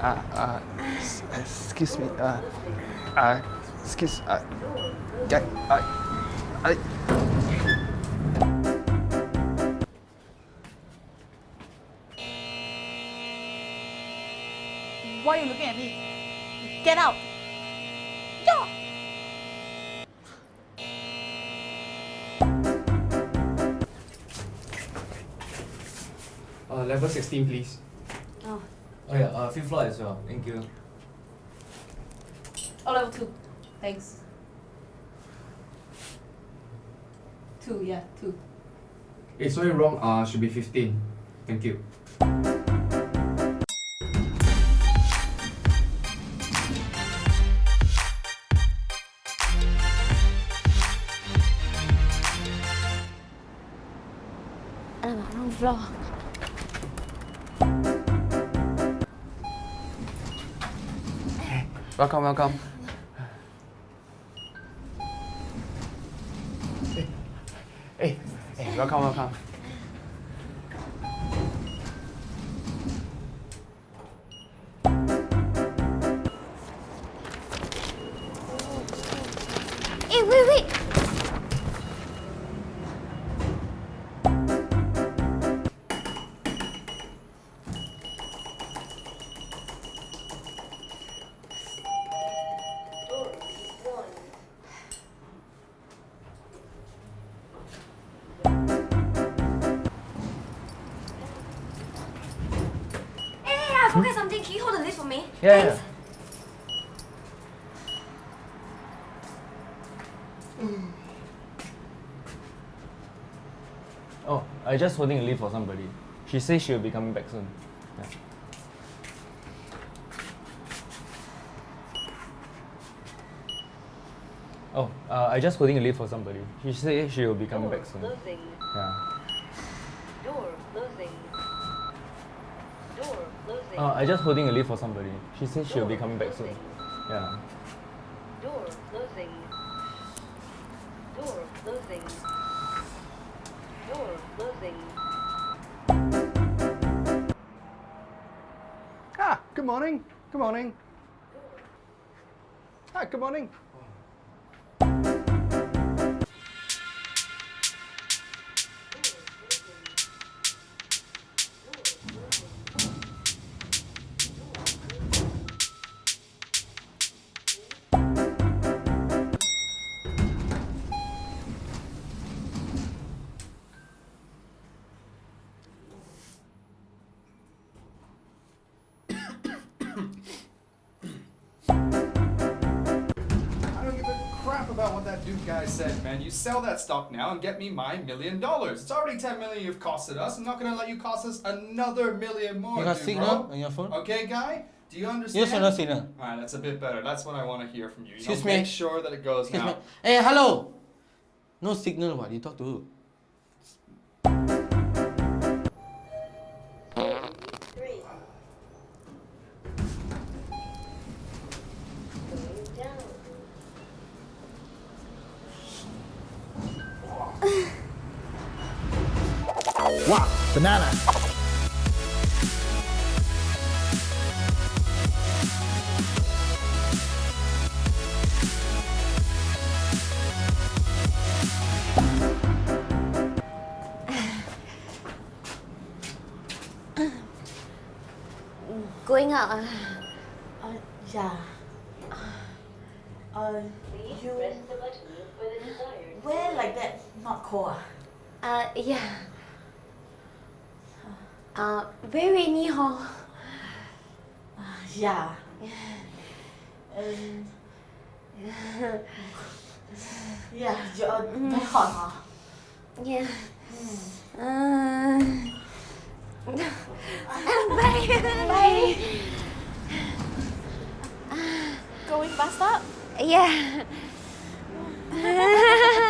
Uh, uh, excuse me. Uh, uh, excuse. Uh, yeah, uh, I. Why are you looking at me? Get out! Yeah! Uh, level 16, please. Oh, Oh yeah, uh, fifth floor as well. Thank you. oh level 2. Thanks. 2, yeah, 2. It's sorry, wrong. Uh, should be 15. Thank you. Alamak, wrong floor. Welcome, welcome. Hey, hey, hey welcome, welcome. Eh, wait, wait. For me? Yeah, Thanks. Oh, I just holding a lift for somebody. She says she'll be coming back soon. Yeah. Oh, uh, I just holding a lift for somebody. She says she will be coming back soon. Closing. Yeah. Door closing. Door closing. Uh, I just holding a lift for somebody. She says she'll be coming back soon. Yeah. Door closing. Door closing. Door closing. Ah, good morning. Good morning. Ah, good morning. About what that Duke guy said, man. You sell that stock now and get me my million dollars. It's already 10 million you've costed us. I'm not gonna let you cost us another million more. You got dude, signal bro. on your phone? Okay, guy? Do you understand? Yes or no signal? Alright, that's a bit better. That's what I want to hear from you. you Excuse know, me. Make sure that it goes Excuse now. me. Hey, hello. No signal. What you talk to? who? Wow, banana. Going out. Uh, Uh, yeah. Uh, Please you press the button for the desired. wear like that, not cold ah? uh, yeah. Uh, very rainy hor. Uh, yeah. And yeah, you're very hot huh? Yeah. Uh, bye. Bye. Going bus stop? Yeah.